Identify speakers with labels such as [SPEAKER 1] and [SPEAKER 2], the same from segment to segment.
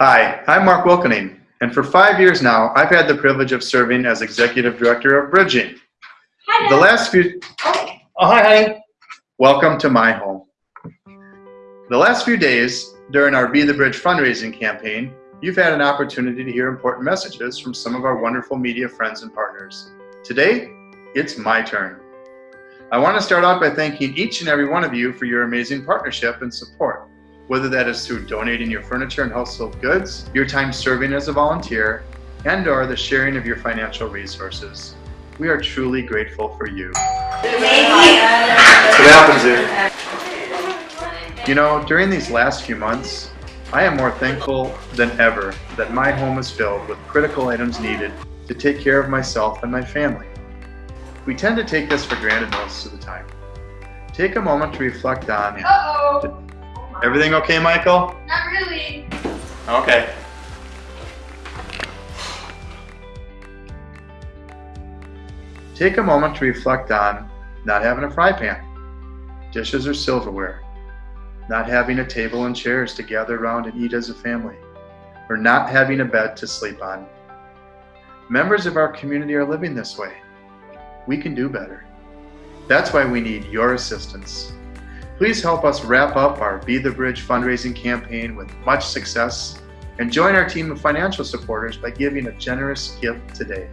[SPEAKER 1] Hi, I'm Mark Wilkening, and for five years now, I've had the privilege of serving as Executive Director of Bridging.
[SPEAKER 2] Hi,
[SPEAKER 1] The last few,
[SPEAKER 2] Oh,
[SPEAKER 1] oh, hi, honey. Welcome to my home. The last few days during our Be the Bridge fundraising campaign, you've had an opportunity to hear important messages from some of our wonderful media friends and partners. Today, it's my turn. I want to start off by thanking each and every one of you for your amazing partnership and support, whether that is through donating your furniture and household goods, your time serving as a volunteer, and or the sharing of your financial resources. We are truly grateful for you. That's what happens here. You know, during these last few months, I am more thankful than ever that my home is filled with critical items needed to take care of myself and my family. We tend to take this for granted most of the time. Take a moment to reflect on
[SPEAKER 2] Uh-oh.
[SPEAKER 1] Everything okay, Michael?
[SPEAKER 2] Not really.
[SPEAKER 1] Okay. Take a moment to reflect on not having a fry pan, dishes or silverware, not having a table and chairs to gather around and eat as a family, or not having a bed to sleep on. Members of our community are living this way. We can do better. That's why we need your assistance. Please help us wrap up our Be the Bridge fundraising campaign with much success and join our team of financial supporters by giving a generous gift today.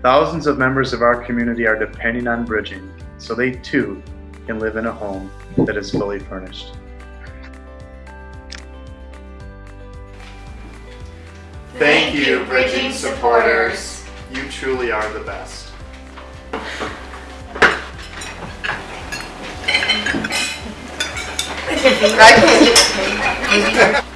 [SPEAKER 1] Thousands of members of our community are depending on bridging so they too can live in a home that is fully furnished. Thank you, Bridging supporters. You truly are the best.
[SPEAKER 3] I can't